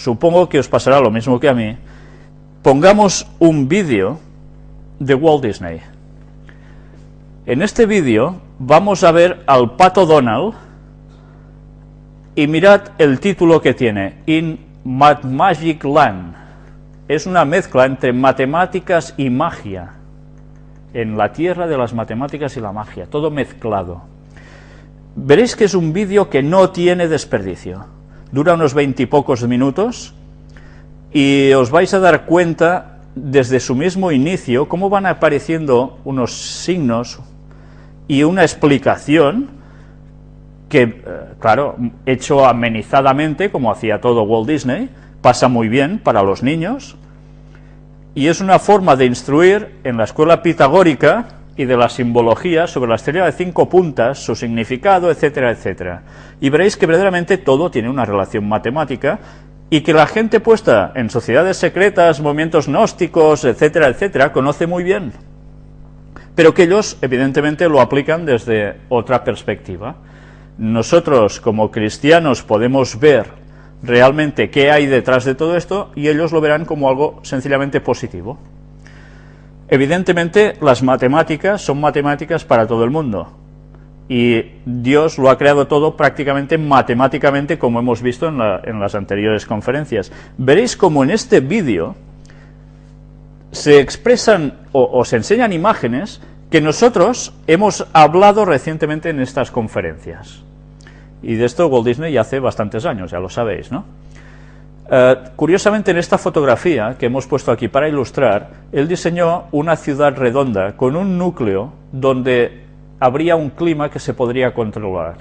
supongo que os pasará lo mismo que a mí, pongamos un vídeo de Walt Disney. En este vídeo vamos a ver al Pato Donald y mirad el título que tiene, In Mad Magic Land. Es una mezcla entre matemáticas y magia, en la tierra de las matemáticas y la magia, todo mezclado. Veréis que es un vídeo que no tiene desperdicio. Dura unos veintipocos minutos y os vais a dar cuenta desde su mismo inicio cómo van apareciendo unos signos y una explicación que, eh, claro, hecho amenizadamente, como hacía todo Walt Disney, pasa muy bien para los niños, y es una forma de instruir en la escuela pitagórica y de la simbología sobre la estrella de cinco puntas, su significado, etcétera, etcétera. Y veréis que verdaderamente todo tiene una relación matemática y que la gente puesta en sociedades secretas, movimientos gnósticos, etcétera, etcétera, conoce muy bien. Pero que ellos, evidentemente, lo aplican desde otra perspectiva. Nosotros, como cristianos, podemos ver realmente qué hay detrás de todo esto y ellos lo verán como algo sencillamente positivo. Evidentemente, las matemáticas son matemáticas para todo el mundo y Dios lo ha creado todo prácticamente matemáticamente como hemos visto en, las anteriores conferencias. Veréis como en este vídeo se expresan o, se enseñan imágenes que nosotros hemos hablado recientemente en estas conferencias. Y de esto Walt Disney ya hace bastantes años, ya lo sabéis, ¿no? Eh, curiosamente en esta fotografía que hemos puesto aquí para ilustrar, él diseñó una ciudad redonda con un núcleo donde habría un clima que se podría controlar.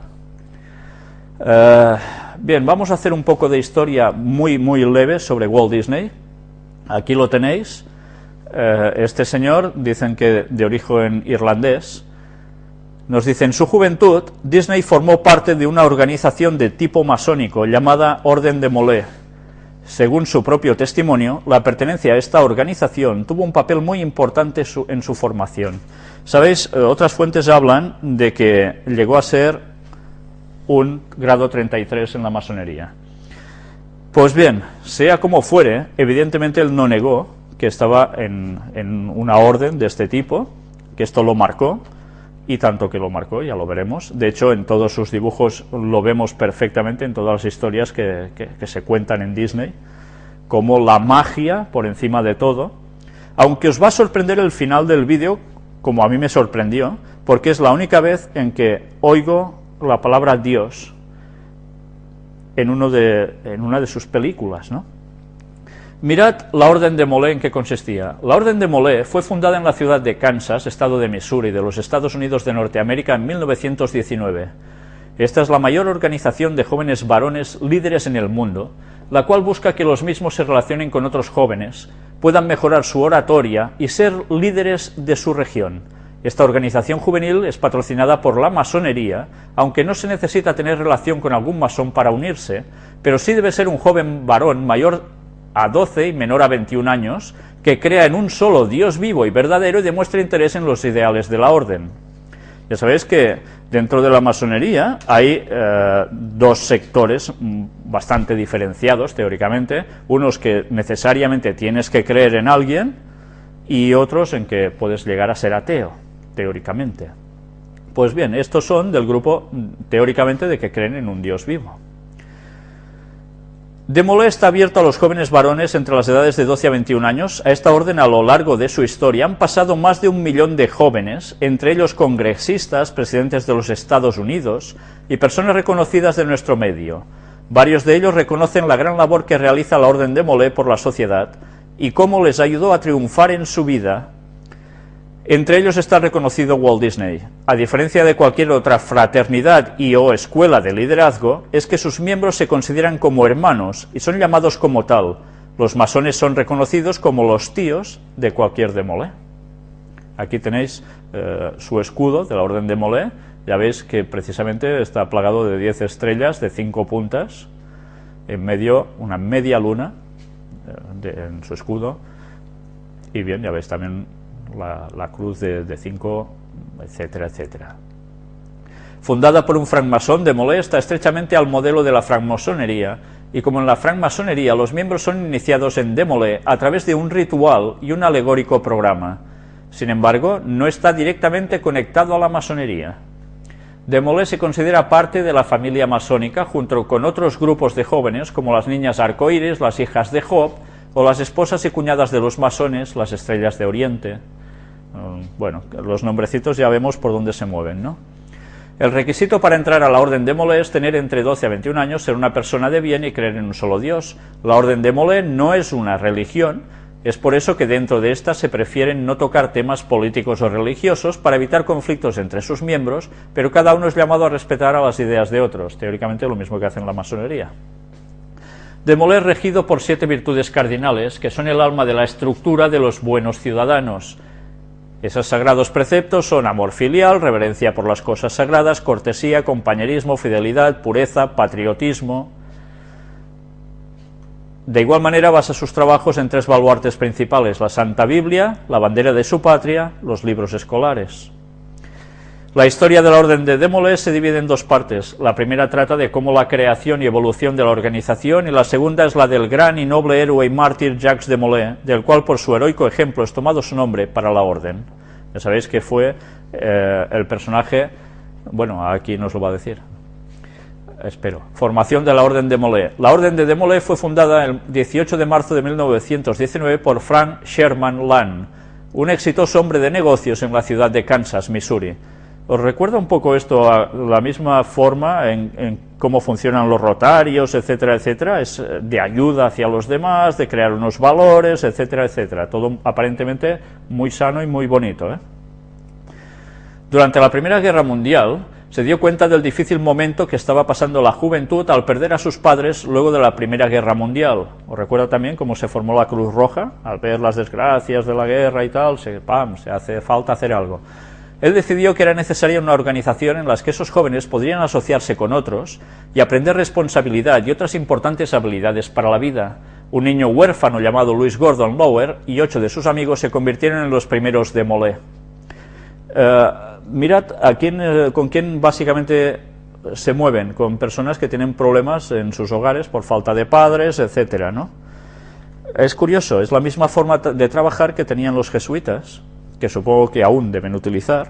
Eh, bien, vamos a hacer un poco de historia muy, muy leve sobre Walt Disney. Aquí lo tenéis. Eh, este señor, dicen que de origen irlandés, nos dice, en su juventud, Disney formó parte de una organización de tipo masónico llamada Orden de Molé, según su propio testimonio, la pertenencia a esta organización tuvo un papel muy importante en su formación. Sabéis, eh, otras fuentes hablan de que llegó a ser un grado 33 en la masonería. Pues bien, sea como fuere, evidentemente él no negó que estaba en, en una orden de este tipo, que esto lo marcó, y tanto que lo marcó, ya lo veremos. De hecho, en todos sus dibujos lo vemos perfectamente, en todas las historias que, se cuentan en Disney, como la magia por encima de todo. Aunque os va a sorprender el final del vídeo, como a mí me sorprendió, porque es la única vez en que oigo la palabra Dios en, uno de, en una de sus películas, ¿no? Mirad la Orden de Molé en qué consistía. La Orden de Molé fue fundada en la ciudad de Kansas, estado de Missouri, de los Estados Unidos de Norteamérica, en 1919. Esta es la mayor organización de jóvenes varones líderes en el mundo, la cual busca que los mismos se relacionen con otros jóvenes, puedan mejorar su oratoria y ser líderes de su región. Esta organización juvenil es patrocinada por la masonería, aunque no se necesita tener relación con algún masón para unirse, pero sí debe ser un joven varón mayor a 12 y menor a 21 años, que crea en un solo Dios vivo y verdadero y demuestra interés en los ideales de la orden. Ya sabéis que dentro de la masonería hay eh, dos sectores bastante diferenciados teóricamente, unos que necesariamente tienes que creer en alguien y otros en que puedes llegar a ser ateo, teóricamente. Pues bien, estos son del grupo mm, teóricamente de que creen en un Dios vivo. Demolé está abierto a los jóvenes varones entre las edades de 12 a 21 años. A esta orden, a lo largo de su historia, han pasado más de un millón de jóvenes, entre ellos congresistas, presidentes de los Estados Unidos y personas reconocidas de nuestro medio. Varios de ellos reconocen la gran labor que realiza la Orden de Molé por la sociedad y cómo les ayudó a triunfar en su vida entre ellos está reconocido Walt Disney. A diferencia de cualquier otra fraternidad y o escuela de liderazgo, es que sus miembros se consideran como hermanos y son llamados como tal. Los masones son reconocidos como los tíos de cualquier demolé. Aquí tenéis eh, su escudo de la Orden de Molé. Ya veis que precisamente está plagado de 10 estrellas de 5 puntas, en medio una media luna eh, en su escudo. Y bien, ya veis también la, cruz de 5, etcétera, etcétera. fundada por un francmasón de está estrechamente al modelo de la francmasonería, y como en la francmasonería los miembros son iniciados en Demolé a través de un ritual y un alegórico programa. Sin embargo, no está directamente conectado a la masonería. Demolé se considera parte de la familia masónica junto con otros grupos de jóvenes como las niñas arcoíris, las hijas de Job o las esposas y cuñadas de los masones, las estrellas de Oriente. Mm, bueno, los nombrecitos ya vemos por dónde se mueven, ¿no? El requisito para entrar a la Orden de Molé es tener entre 12 a 21 años, ser una persona de bien y creer en un solo Dios. La Orden de Molé no es una religión, es por eso que dentro de esta se prefieren no tocar temas políticos o religiosos para evitar conflictos entre sus miembros, pero cada uno es llamado a respetar a las ideas de otros, teóricamente lo mismo que hace en la masonería. De Molé es regido por siete virtudes cardinales, que son el alma de la estructura de los buenos ciudadanos, esos sagrados preceptos son amor filial, reverencia por las cosas sagradas, cortesía, compañerismo, fidelidad, pureza, patriotismo. De igual manera basa sus trabajos en tres baluartes principales, la Santa Biblia, la bandera de su patria, los libros escolares. La historia de la Orden de Demolé se divide en dos partes. La primera trata de cómo la creación y evolución de la organización y la segunda es la del gran y noble héroe y mártir Jacques de Molay, del cual por su heroico ejemplo es tomado su nombre para la Orden. Ya sabéis que fue eh, el personaje, bueno, aquí nos lo va a decir, espero. Formación de la Orden de Molay. La Orden de Demolay fue fundada el 18 de marzo de 1919 por Frank Sherman Land, un exitoso hombre de negocios en la ciudad de Kansas, Missouri. ¿Os recuerda un poco esto a la misma forma en, cómo funcionan los rotarios, etcétera, etcétera? Es eh, de ayuda hacia los demás, de crear unos valores, etcétera, etcétera. Todo aparentemente muy sano y muy bonito. ¿eh? Durante la Primera Guerra Mundial se dio cuenta del difícil momento que estaba pasando la juventud al perder a sus padres luego de la Primera Guerra Mundial. ¿Os recuerda también cómo se formó la Cruz Roja? Al ver las desgracias de la guerra y tal, se, ¡pam!, se hace falta hacer algo. Él decidió que era necesaria una organización en la que esos jóvenes podrían asociarse con otros y aprender responsabilidad y otras importantes habilidades para la vida. Un niño huérfano llamado Louis Gordon Lower y ocho de sus amigos se convirtieron en los primeros de Molé. Eh, mirad eh, con quién básicamente se mueven, con personas que tienen problemas en sus hogares por falta de padres, etcétera, ¿no? Es curioso, es la misma forma de trabajar que tenían los jesuitas, que supongo que aún deben utilizar,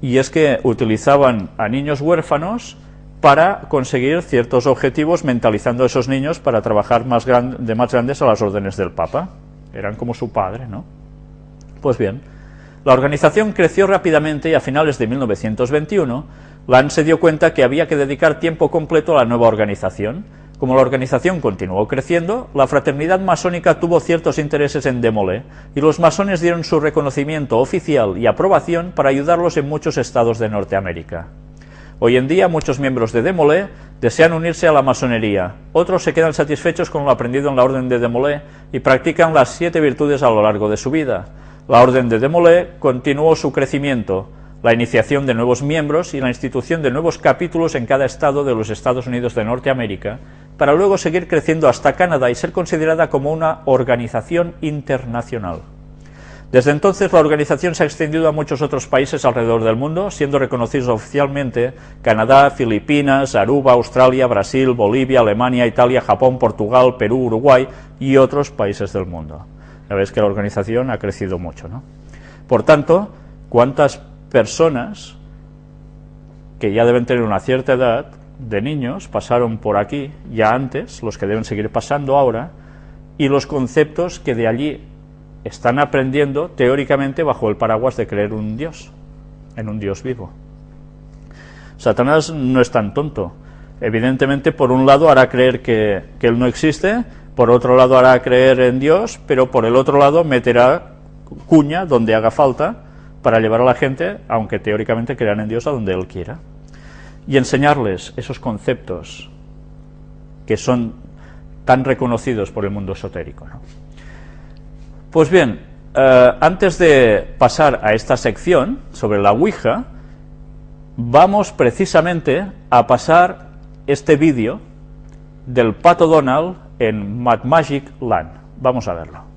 y es que utilizaban a niños huérfanos para conseguir ciertos objetivos, mentalizando a esos niños para trabajar más de más grandes a las órdenes del Papa. Eran como su padre, ¿no? Pues bien, la organización creció rápidamente y a finales de 1921, Lan se dio cuenta que había que dedicar tiempo completo a la nueva organización, como la organización continuó creciendo, la fraternidad masónica tuvo ciertos intereses en Demolé, y los masones dieron su reconocimiento oficial y aprobación para ayudarlos en muchos estados de Norteamérica. Hoy en día muchos miembros de Demolé desean unirse a la masonería, otros se quedan satisfechos con lo aprendido en la orden de Demolé y practican las siete virtudes a lo largo de su vida. La orden de Demolé continuó su crecimiento, la iniciación de nuevos miembros y la institución de nuevos capítulos en cada estado de los Estados Unidos de Norteamérica, para luego seguir creciendo hasta Canadá y ser considerada como una organización internacional. Desde entonces la organización se ha extendido a muchos otros países alrededor del mundo, siendo reconocidos oficialmente Canadá, Filipinas, Aruba, Australia, Brasil, Bolivia, Alemania, Italia, Japón, Portugal, Perú, Uruguay y otros países del mundo. Ya ves que la organización ha crecido mucho. ¿no? Por tanto, ¿cuántas personas que ya deben tener una cierta edad de niños pasaron por aquí ya antes, los que deben seguir pasando ahora, y los conceptos que de allí están aprendiendo teóricamente bajo el paraguas de creer un Dios, en un Dios vivo. Satanás no es tan tonto. Evidentemente, por un lado hará creer que, que Él no existe, por otro lado hará creer en Dios, pero por el otro lado meterá cuña donde haga falta para llevar a la gente, aunque teóricamente crean en Dios, a donde Él quiera. Y enseñarles esos conceptos que son tan reconocidos por el mundo esotérico. Pues bien, eh, antes de pasar a esta sección sobre la Ouija, vamos precisamente a pasar este vídeo del Pato Donald en Mad Magic Land. Vamos a verlo.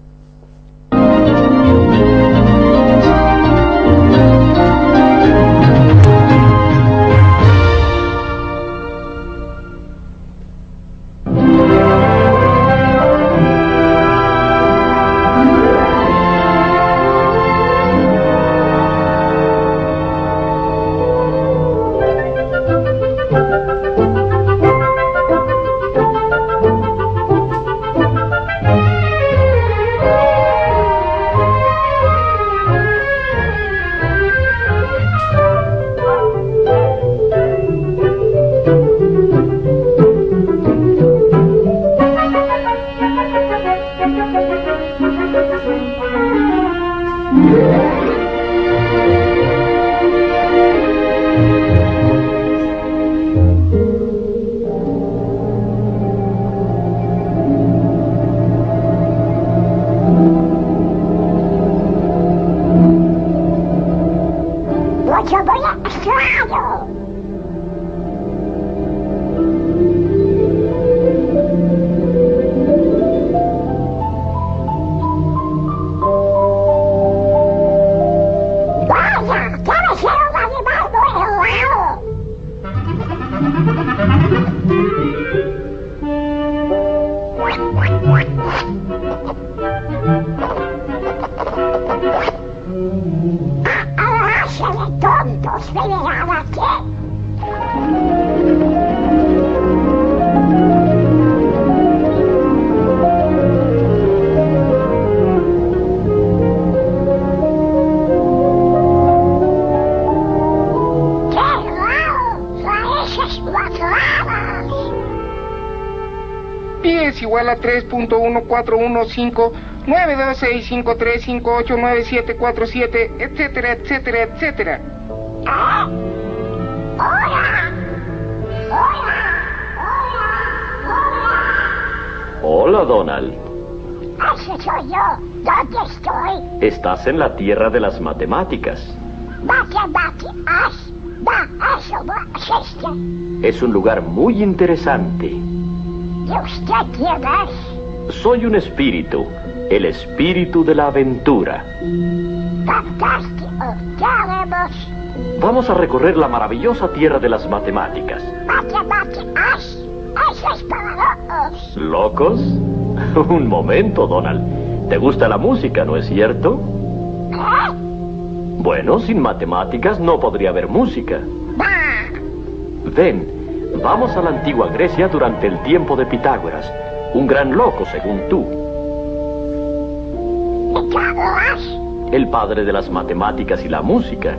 3.1415-92653589789747, etcétera, etcétera, etcétera. ¡Ah! ¡Hola! ¡Hola! ¡Hola! Hola, Donald. ¡Hola! ¡Ese soy yo! ¿Dónde estoy? Estás en la tierra de las matemáticas. Existe. Es un lugar muy interesante. ¿Y usted quién es? Soy un espíritu, el espíritu de la aventura. Fantástico. ¿Qué haremos? Vamos a recorrer la maravillosa tierra de las matemáticas. Bate, bate, as. Eso es para locos. ¿Locos? Un momento, Donald. ¿Te gusta la música, no es cierto? ¿Eh? Bueno, sin matemáticas no podría haber música. Ven, vamos a la antigua Grecia durante el tiempo de Pitágoras, un gran loco según tú, Pitágoras. el padre de las matemáticas y la música.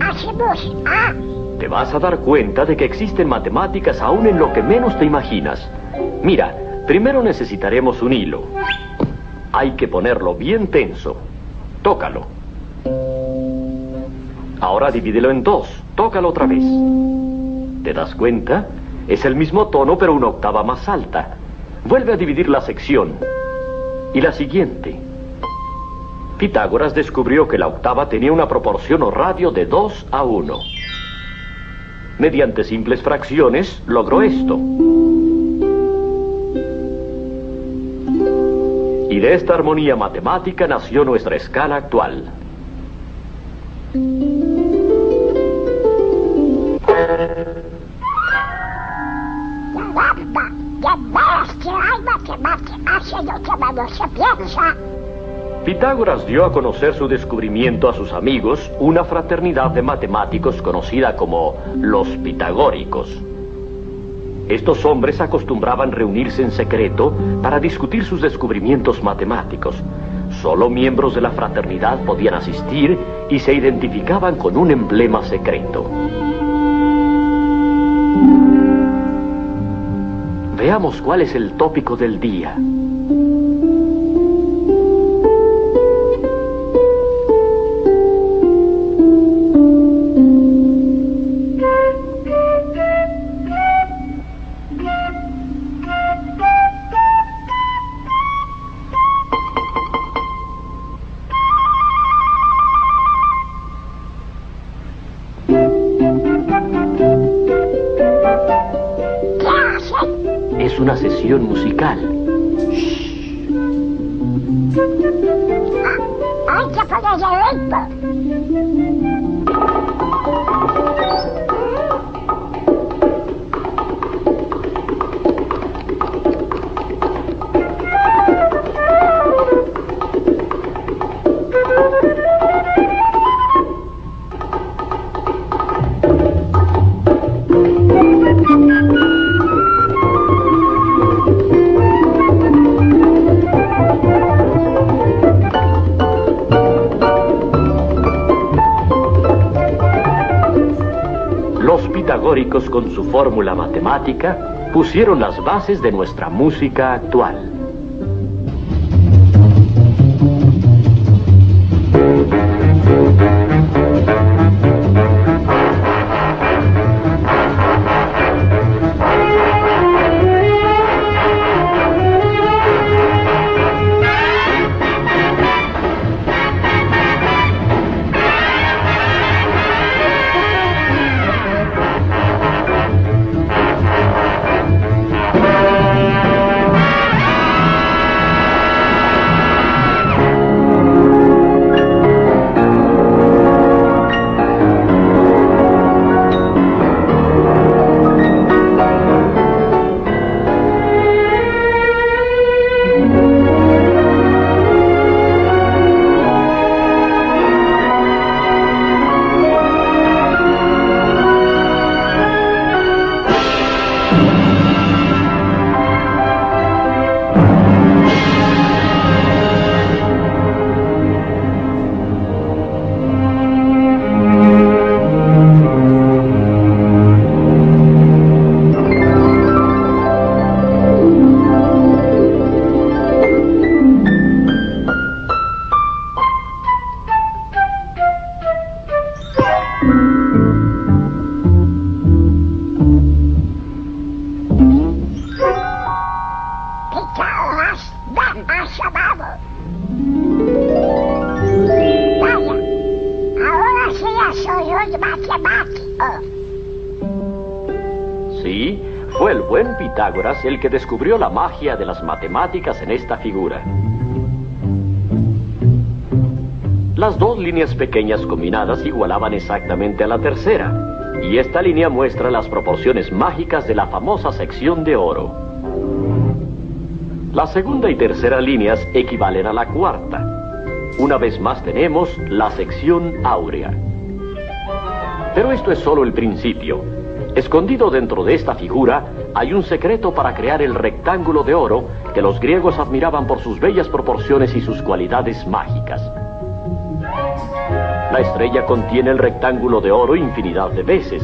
Hacemos. Ah. Te vas a dar cuenta de que existen matemáticas aún en lo que menos te imaginas. Mira, primero necesitaremos un hilo. Hay que ponerlo bien tenso. Tócalo. Ahora divídelo en dos. Tócalo otra vez. ¿Te das cuenta? Es el mismo tono pero una octava más alta. Vuelve a dividir la sección. Y la siguiente. Pitágoras descubrió que la octava tenía una proporción o radio de 2 a 1. Mediante simples fracciones logró esto. Y de esta armonía matemática nació nuestra escala actual. Que se piensa. Pitágoras dio a conocer su descubrimiento a sus amigos, una fraternidad de matemáticos conocida como los pitagóricos. Estos hombres acostumbraban reunirse en secreto para discutir sus descubrimientos matemáticos. Solo miembros de la fraternidad podían asistir y se identificaban con un emblema secreto. Veamos cuál es el tópico del día. Sesión musical. Con su fórmula matemática pusieron las bases de nuestra música actual. El que descubrió la magia de las matemáticas en esta figura. Las dos líneas pequeñas combinadas igualaban exactamente a la tercera, y esta línea muestra las proporciones mágicas de la famosa sección de oro. La segunda y tercera líneas equivalen a la cuarta. Una vez más tenemos la sección áurea. Pero esto es solo el principio. Escondido dentro de esta figura hay un secreto para crear el rectángulo de oro que los griegos admiraban por sus bellas proporciones y sus cualidades mágicas. La estrella contiene el rectángulo de oro infinidad de veces.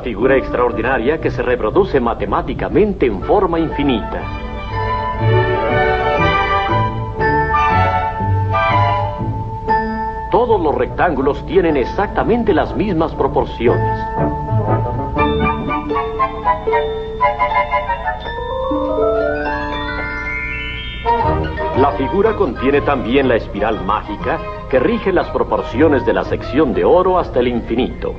Figura extraordinaria que se reproduce matemáticamente en forma infinita. Todos los rectángulos tienen exactamente las mismas proporciones. La figura contiene también la espiral mágica que rige las proporciones de la sección de oro hasta el infinito.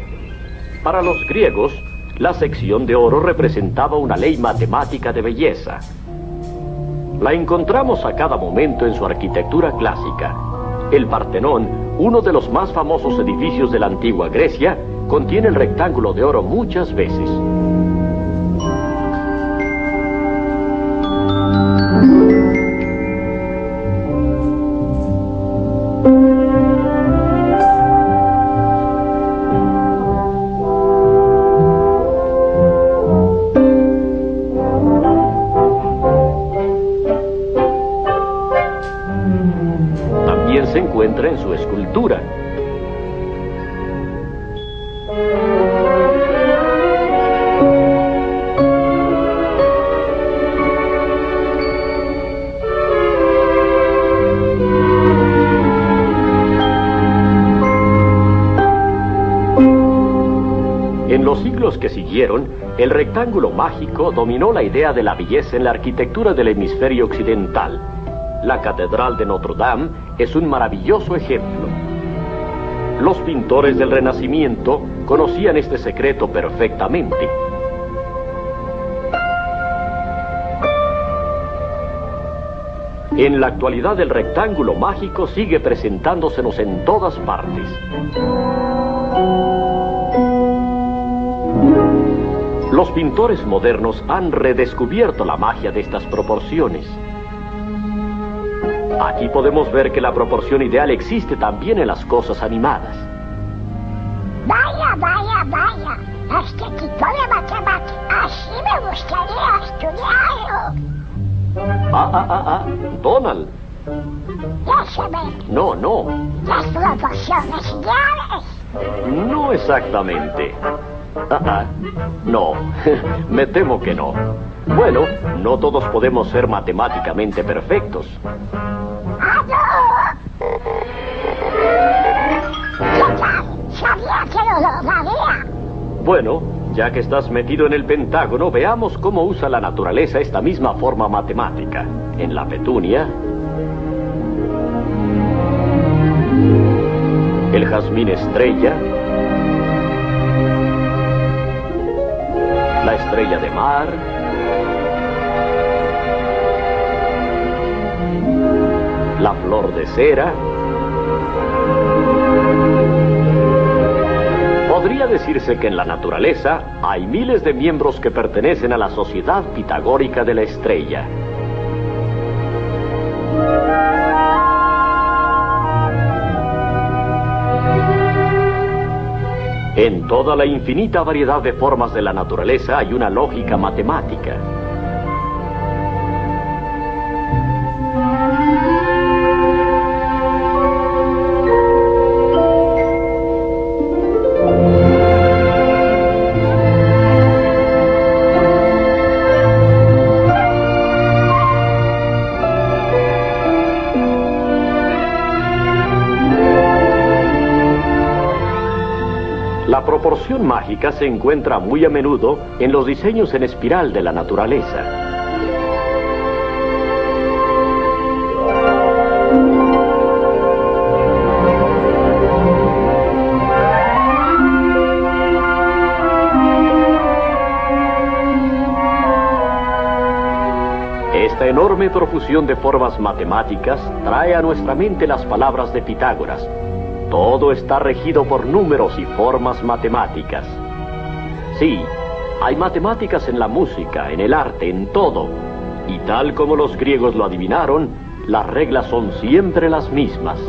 Para los griegos, la sección de oro representaba una ley matemática de belleza. La encontramos a cada momento en su arquitectura clásica. El Partenón, uno de los más famosos edificios de la antigua Grecia, contiene el rectángulo de oro muchas veces. Que siguieron, el rectángulo mágico dominó la idea de la belleza en la arquitectura del hemisferio occidental. La Catedral de Notre Dame es un maravilloso ejemplo. Los pintores del Renacimiento conocían este secreto perfectamente. En la actualidad el rectángulo mágico sigue presentándosenos en todas partes. Los pintores modernos han redescubierto la magia de estas proporciones. Aquí podemos ver que la proporción ideal existe también en las cosas animadas. Vaya, vaya, vaya. Este tipo de matemáticas así me gustaría estudiarlo. Ah, ah, ah, ah, Donald. Ya se ve, No, no, las proporciones ideales. no exactamente. Ah, ah, no, me temo que no. Bueno, no todos podemos ser matemáticamente perfectos. Bueno, ya que estás metido en el Pentágono, veamos cómo usa la naturaleza esta misma forma matemática. En la petunia, el jazmín estrella, estrella de mar, la flor de cera. Podría decirse que en la naturaleza hay miles de miembros que pertenecen a la sociedad pitagórica de la estrella. En toda la infinita variedad de formas de la naturaleza hay una lógica matemática. Proporción mágica se encuentra muy a menudo en los diseños en espiral de la naturaleza. Esta enorme profusión de formas matemáticas trae a nuestra mente las palabras de Pitágoras. Todo está regido por números y formas matemáticas. Sí, hay matemáticas en la música, en el arte, en todo. Y tal como los griegos lo adivinaron, las reglas son siempre las mismas.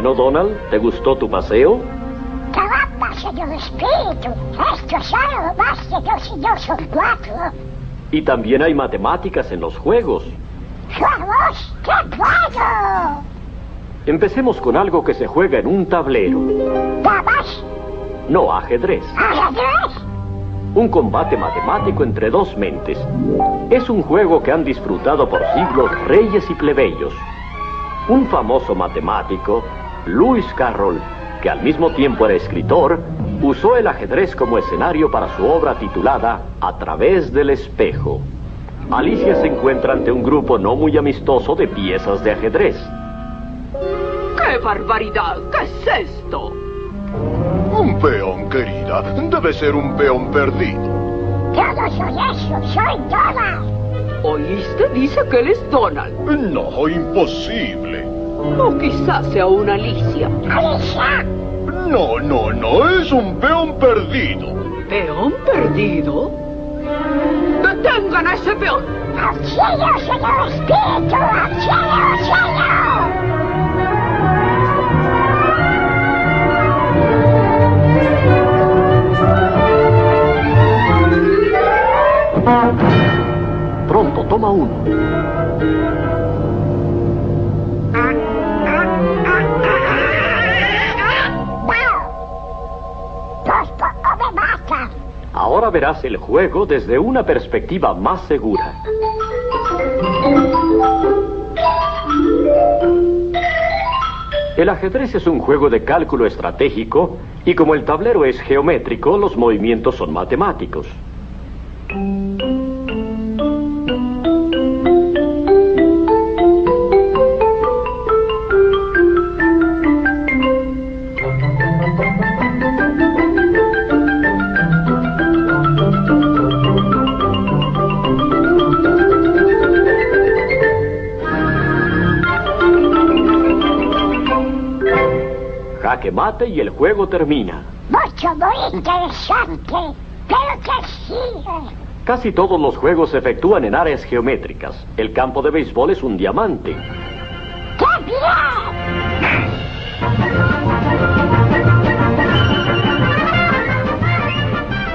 Bueno, Donald, ¿te gustó tu paseo? Caramba, señor Espíritu. Esto es algo más de dos y dos son cuatro. Y también hay matemáticas en los juegos. ¡Juegos! ¡Qué bueno! Empecemos con algo que se juega en un tablero. ¿Damas? No, ajedrez. ¿Ajedrez? Un combate matemático entre dos mentes. Es un juego que han disfrutado por siglos reyes y plebeyos. Un famoso matemático, Lewis Carroll, que al mismo tiempo era escritor, usó el ajedrez como escenario para su obra titulada A través del espejo. Alicia se encuentra ante un grupo no muy amistoso de piezas de ajedrez. ¡Qué barbaridad! ¿Qué es esto? Un peón, querida. Debe ser un peón perdido. Yo no soy eso, soy Donald. ¿Oíste? Dice que él es Donald. No, imposible. O quizás sea una Alicia. Alicia, No, no, no, es un peón perdido. ¿Peón perdido? ¡Detengan a ese peón! cielo, señor Espíritu, al cielo. Pronto, toma uno. Ahora verás el juego desde una perspectiva más segura. El ajedrez es un juego de cálculo estratégico y como el tablero es geométrico, los movimientos son matemáticos. Y el juego termina. Mucho, muy interesante. Pero que sigue. Casi todos los juegos se efectúan en áreas geométricas. El campo de béisbol es un diamante. ¡Qué bien!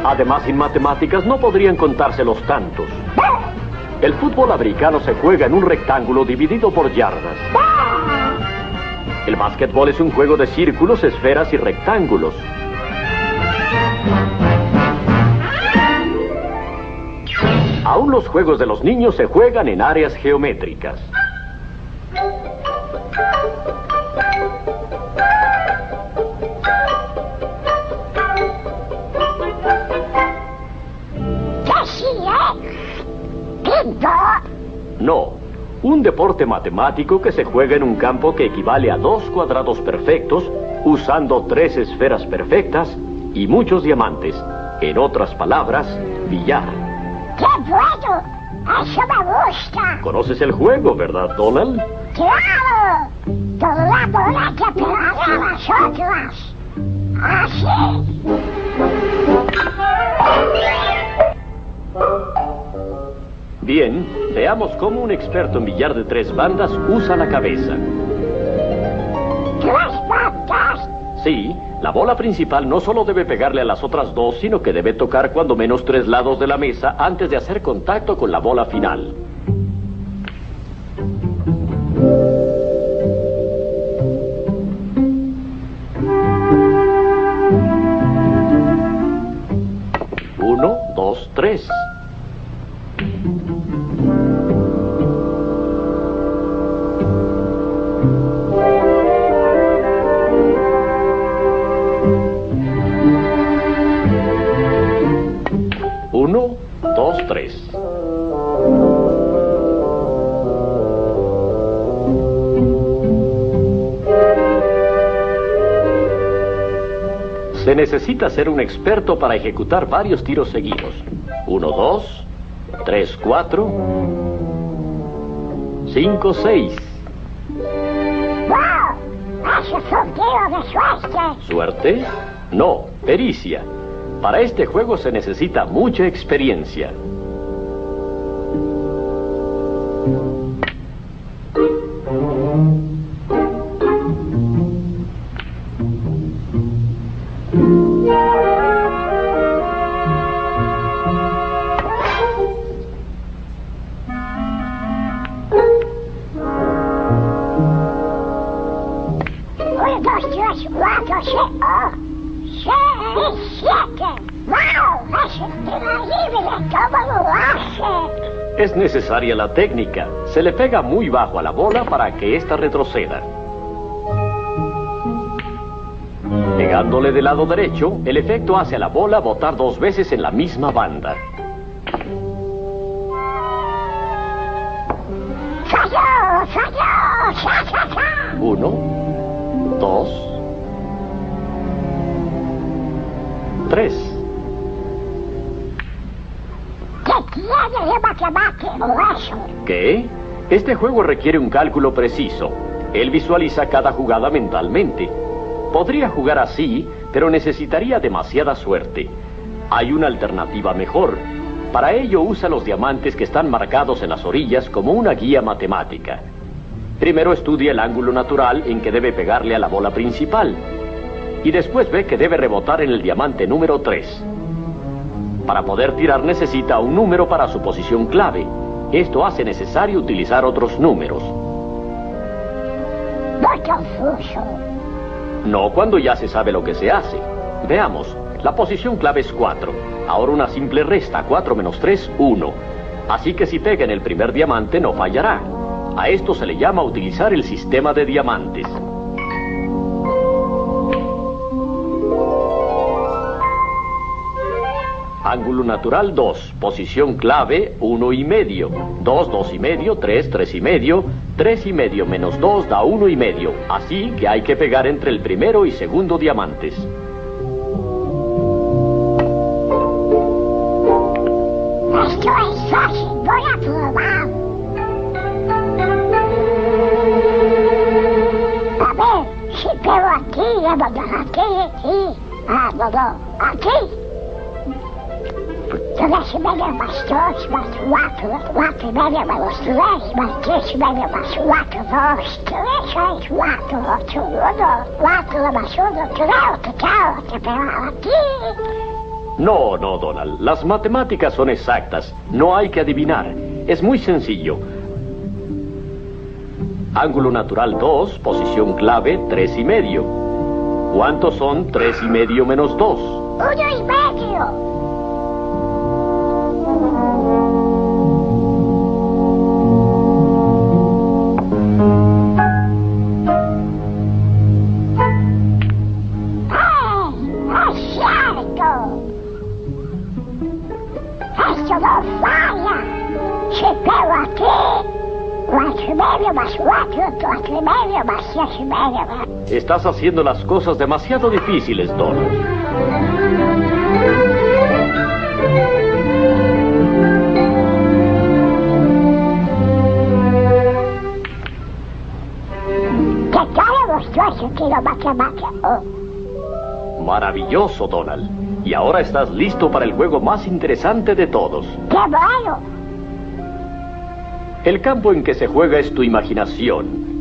Además, sin matemáticas no podrían contarse los tantos. El fútbol americano se juega en un rectángulo dividido por yardas. Básquetbol es un juego de círculos, esferas y rectángulos. Aún los juegos de los niños se juegan en áreas geométricas. Bingo. No, un deporte matemático que se juega en un campo que equivale a dos cuadrados perfectos, usando tres esferas perfectas y muchos diamantes. En otras palabras, billar. ¡Qué bueno! Eso me gusta. ¿Conoces el juego, verdad, Donald? ¡Claro! Toda la bola que pegará a las otras. Así. Bien, veamos cómo un experto en billar de tres bandas usa la cabeza. Tres bandas. Sí, la bola principal no solo debe pegarle a las otras dos, sino que debe tocar cuando menos tres lados de la mesa antes de hacer contacto con la bola final. Uno, dos, tres. 3. Se necesita ser un experto para ejecutar varios tiros seguidos. 1, 2, 3, 4, 5, 6. Es un de suerte! ¿Suerte? No, pericia. Para este juego se necesita mucha experiencia. Necesaria la técnica. Se le pega muy bajo a la bola para que ésta retroceda. Pegándole del lado derecho, el efecto hace a la bola botar dos veces en la misma banda. Uno, dos, tres. ¿Qué. Este juego requiere un cálculo preciso. Él visualiza cada jugada mentalmente. Podría jugar así, pero necesitaría demasiada suerte. Hay una alternativa mejor. Para ello usa los diamantes que están marcados en las orillas como una guía matemática. Primero estudia el ángulo natural en que debe pegarle a la bola principal. Y después ve que debe rebotar en el diamante número 3. Para poder tirar necesita un número para su posición clave. Esto hace necesario utilizar otros números. No cuando ya se sabe lo que se hace. Veamos, la posición clave es 4. Ahora una simple resta, 4 menos 3, 1. Así que si pega en el primer diamante no fallará. A esto se le llama utilizar el sistema de diamantes. Ángulo natural 2, posición clave 1 y medio, 2, 2 y medio, 3, 3 y medio, 3 y medio menos 2 da 1 y medio, así que hay que pegar entre el primero y segundo diamantes. Voy a ver, si pego aquí, aquí, aquí. Ah, no, no, aquí. Tres y medio más dos, más cuatro, cuatro y medio menos tres, más tres y medio más cuatro, dos, tres, seis, cuatro, ocho, uno, cuatro más uno, que claro, que pego aquí. No, no, Donald, las matemáticas son exactas, no hay que adivinar, es muy sencillo. Ángulo natural 2, posición clave 3 y medio. ¿Cuántos son 3 y medio menos 2? Uno y medio. Estás haciendo las cosas demasiado difíciles, Donald. Maravilloso, Donald. Y ahora estás listo para el juego más interesante de todos. ¡Qué bueno! El campo en que se juega es tu imaginación.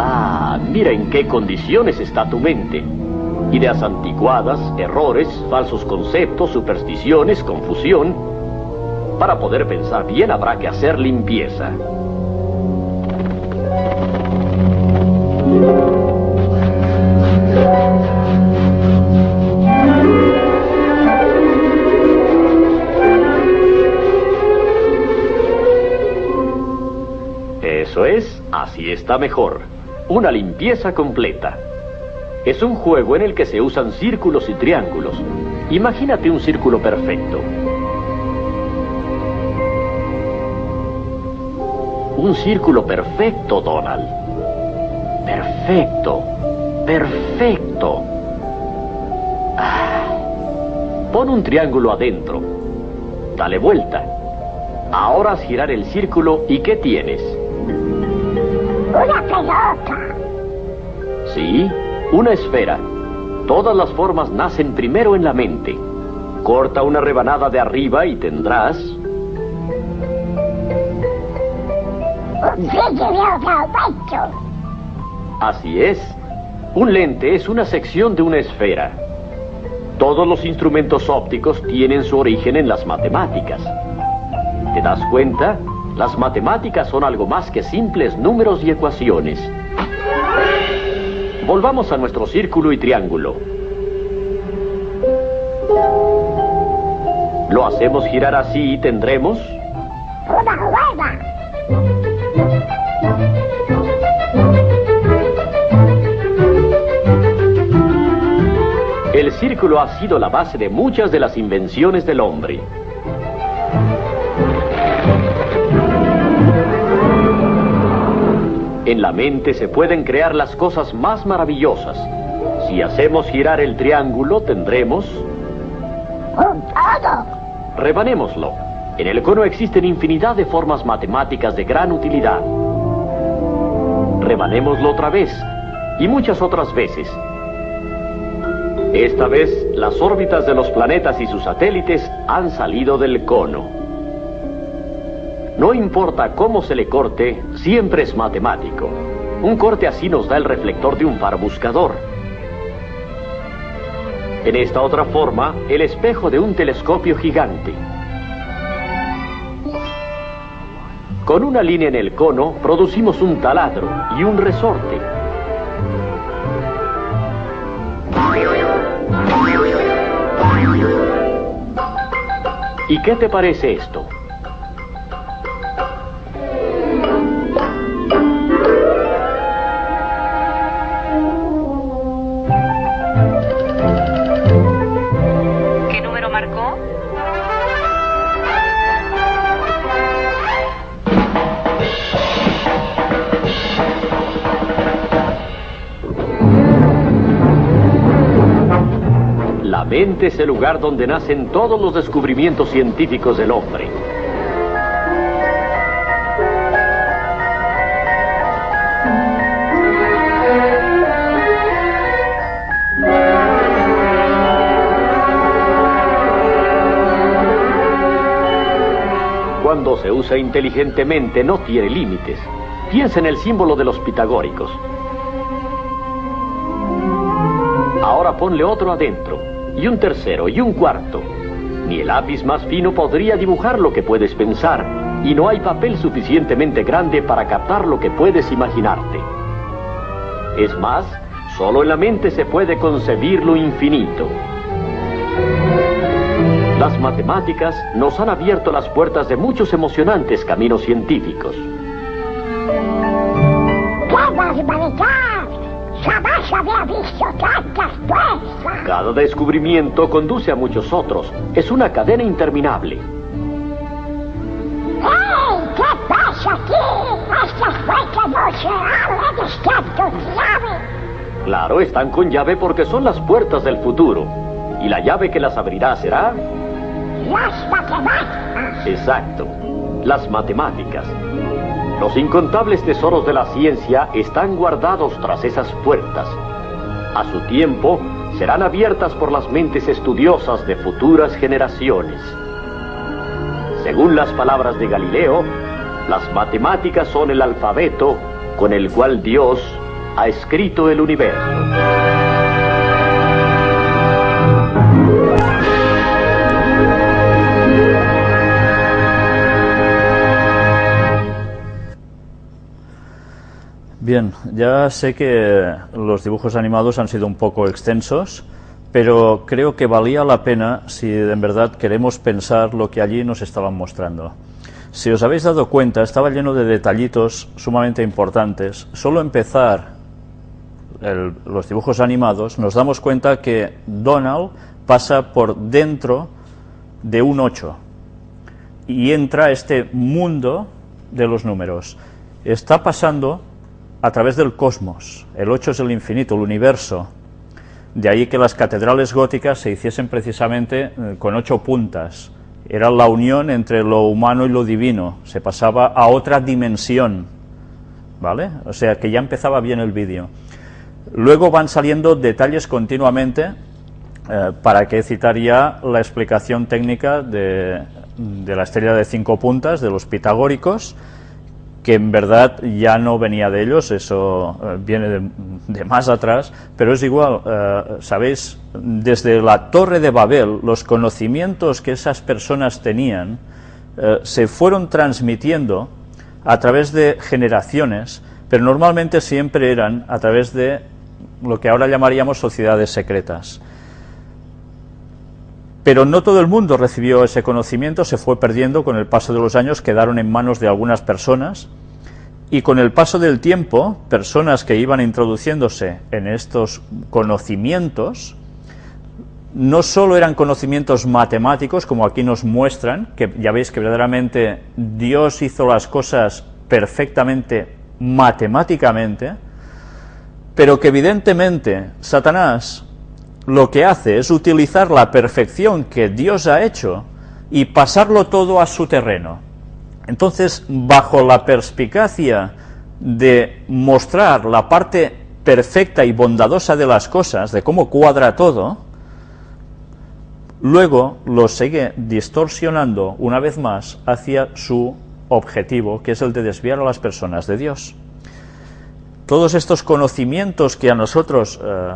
Ah, mira en qué condiciones está tu mente. Ideas anticuadas, errores, falsos conceptos, supersticiones, confusión. Para poder pensar bien habrá que hacer limpieza. Eso es, así está mejor. Una limpieza completa. Es un juego en el que se usan círculos y triángulos. Imagínate un círculo perfecto. Un círculo perfecto, Donald. Perfecto. Perfecto. Ah. Pon un triángulo adentro. Dale vuelta. Ahora girar el círculo y ¿qué tienes? Una pelota. Sí, una esfera. Todas las formas nacen primero en la mente. Corta una rebanada de arriba y tendrás... Así es. Un lente es una sección de una esfera. Todos los instrumentos ópticos tienen su origen en las matemáticas. ¿Te das cuenta? Las matemáticas son algo más que simples números y ecuaciones. Volvamos a nuestro círculo y triángulo. Lo hacemos girar así y tendremos... Una rueda. El círculo ha sido la base de muchas de las invenciones del hombre. En la mente se pueden crear las cosas más maravillosas. Si hacemos girar el triángulo, tendremos... Rebanémoslo. En el cono existen infinidad de formas matemáticas de gran utilidad. Rebanémoslo otra vez y muchas otras veces. Esta vez, las órbitas de los planetas y sus satélites han salido del cono. No importa cómo se le corte, siempre es matemático. Un corte así nos da el reflector de un faro buscador. En esta otra forma, el espejo de un telescopio gigante. Con una línea en el cono, producimos un taladro y un resorte. ¿Y qué te parece esto? Es el lugar donde nacen todos los descubrimientos científicos del hombre. Cuando se usa inteligentemente no tiene límites. Piensa en el símbolo de los pitagóricos. Ahora ponle otro adentro, y un tercero, y un cuarto. Ni el lápiz más fino podría dibujar lo que puedes pensar, y no hay papel suficientemente grande para captar lo que puedes imaginarte. Es más, solo en la mente se puede concebir lo infinito. Las matemáticas nos han abierto las puertas de muchos emocionantes caminos científicos. ¡Qué! Jamás había visto tantas fuerzas. Cada descubrimiento conduce a muchos otros. Es una cadena interminable. ¡Hey! ¿Qué pasa aquí? Estas fuerzas no se abren, están con llave. Claro, están con llave porque son las puertas del futuro. Y la llave que las abrirá será... Las matemáticas. Exacto, las matemáticas. Los incontables tesoros de la ciencia están guardados tras esas puertas. A su tiempo, serán abiertas por las mentes estudiosas de futuras generaciones. Según las palabras de Galileo, las matemáticas son el alfabeto con el cual Dios ha escrito el universo. Bien, ya sé que los dibujos animados han sido un poco extensos, pero creo que valía la pena si en verdad queremos pensar lo que allí nos estaban mostrando. Si os habéis dado cuenta, estaba lleno de detallitos sumamente importantes. Solo empezar el- los dibujos animados, nos damos cuenta que Donald pasa por dentro de un 8 y entra este mundo de los números. Está pasando a través del cosmos. El 8 es el infinito, el universo. De ahí que las catedrales góticas se hiciesen precisamente eh, con ocho puntas. Era la unión entre lo humano y lo divino. Se pasaba a otra dimensión. ¿Vale? O sea que ya empezaba bien el vídeo. Luego van saliendo detalles continuamente. eh, para que citar ya la explicación técnica de, de la estrella de cinco puntas, de los pitagóricos, que en verdad ya no venía de ellos, eso eh, viene de, de más atrás, pero es igual, eh, sabéis, desde la torre de Babel, los conocimientos que esas personas tenían eh, se fueron transmitiendo a través de generaciones, pero normalmente siempre eran a través de lo que ahora llamaríamos sociedades secretas. Pero no todo el mundo recibió ese conocimiento, se fue perdiendo con el paso de los años, quedaron en manos de algunas personas. Y con el paso del tiempo, personas que iban introduciéndose en estos conocimientos, no solo eran conocimientos matemáticos, como aquí nos muestran, que ya veis que verdaderamente Dios hizo las cosas perfectamente matemáticamente, pero que evidentemente Satanás lo que hace es utilizar la perfección que Dios ha hecho y pasarlo todo a su terreno. Entonces, bajo la perspicacia de mostrar la parte perfecta y bondadosa de las cosas, de cómo cuadra todo, luego lo sigue distorsionando una vez más hacia su objetivo, que es el de desviar a las personas de Dios. Todos estos conocimientos que a nosotros eh,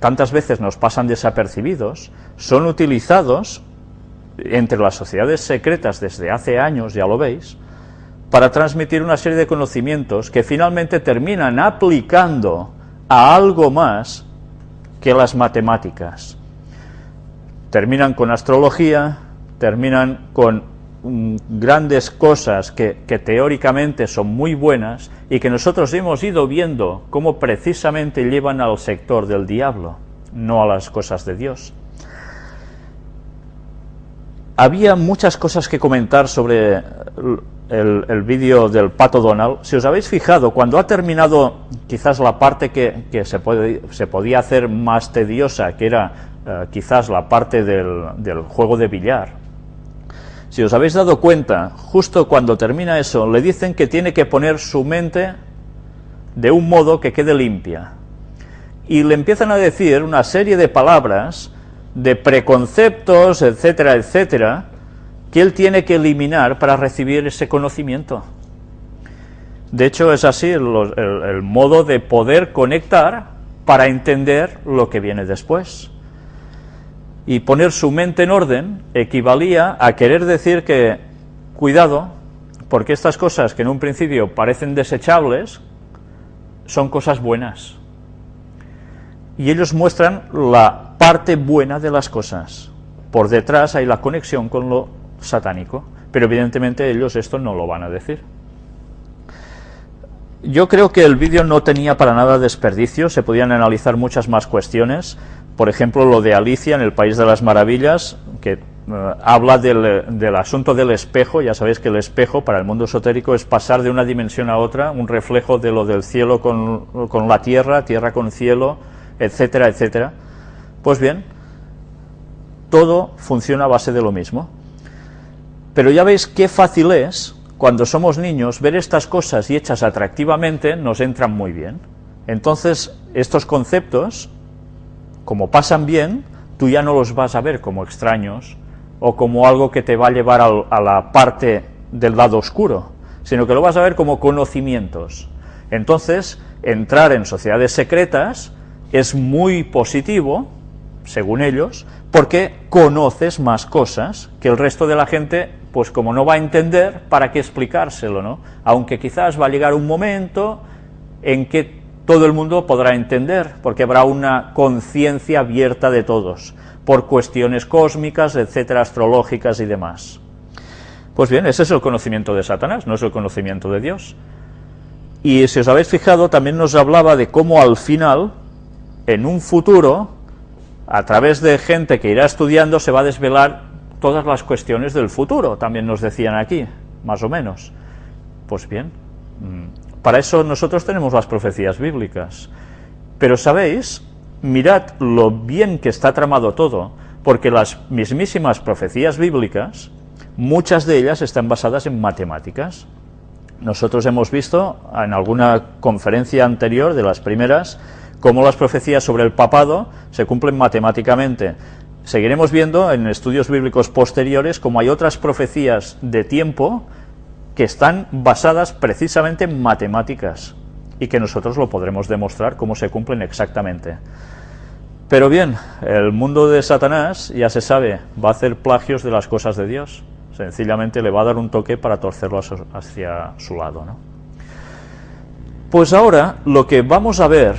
tantas veces nos pasan desapercibidos, son utilizados entre las sociedades secretas desde hace años, ya lo veis, para transmitir una serie de conocimientos que finalmente terminan aplicando a algo más que las matemáticas. Terminan con astrología, terminan con mm, grandes cosas que, teóricamente son muy buenas y que nosotros hemos ido viendo cómo precisamente llevan al sector del diablo, no a las cosas de Dios. Había muchas cosas que comentar sobre el, vídeo del Pato Donald. Si os habéis fijado, cuando ha terminado quizás la parte que, se, puede, se, podía hacer más tediosa, que era eh, quizás la parte del juego de billar, si os habéis dado cuenta, justo cuando termina eso, le dicen que tiene que poner su mente de un modo que quede limpia. Y le empiezan a decir una serie de palabras, de preconceptos, etcétera, etcétera, que él tiene que eliminar para recibir ese conocimiento. De hecho, es así el, el, modo de poder conectar para entender lo que viene después y poner su mente en orden equivalía a querer decir que, cuidado, porque estas cosas que en un principio parecen desechables, son cosas buenas. Y ellos muestran la parte buena de las cosas. Por detrás hay la conexión con lo satánico, pero evidentemente ellos esto no lo van a decir. Yo creo que el vídeo no tenía para nada desperdicio, se podían analizar muchas más cuestiones, por ejemplo, lo de Alicia en el País de las Maravillas, que uh, habla del, del, asunto del espejo. Ya sabéis que el espejo para el mundo esotérico es pasar de una dimensión a otra, un reflejo de lo del cielo con, con la tierra, tierra con cielo, etcétera, etcétera. Pues bien, todo funciona a base de lo mismo. Pero ya veis qué fácil es, cuando somos niños, ver estas cosas y hechas atractivamente nos entran muy bien. Entonces, estos conceptos como pasan bien, tú ya no los vas a ver como extraños o como algo que te va a llevar a, la parte del lado oscuro, sino que lo vas a ver como conocimientos. Entonces, entrar en sociedades secretas es muy positivo, según ellos, porque conoces más cosas que el resto de la gente, pues como no va a entender, ¿para qué explicárselo, no? Aunque quizás va a llegar un momento en que todo el mundo podrá entender, porque habrá una conciencia abierta de todos, por cuestiones cósmicas, etcétera, astrológicas y demás. Pues bien, ese es el conocimiento de Satanás, no es el conocimiento de Dios. Y si os habéis fijado, también nos hablaba de cómo al final, en un futuro, a través de gente que irá estudiando, se va a desvelar todas las cuestiones del futuro, también nos decían aquí, más o menos. Pues bien, mm, para eso nosotros tenemos las profecías bíblicas. Pero sabéis, mirad lo bien que está tramado todo, porque las mismísimas profecías bíblicas, muchas de ellas están basadas en matemáticas. Nosotros hemos visto en alguna conferencia anterior, de las primeras, cómo las profecías sobre el papado se cumplen matemáticamente. Seguiremos viendo en estudios bíblicos posteriores cómo hay otras profecías de tiempo que están basadas precisamente en matemáticas y que nosotros lo podremos demostrar cómo se cumplen exactamente. Pero bien, el mundo de Satanás, ya se sabe, va a hacer plagios de las cosas de Dios. Sencillamente le va a dar un toque para torcerlo hacia su lado. ¿no? Pues ahora lo que vamos a ver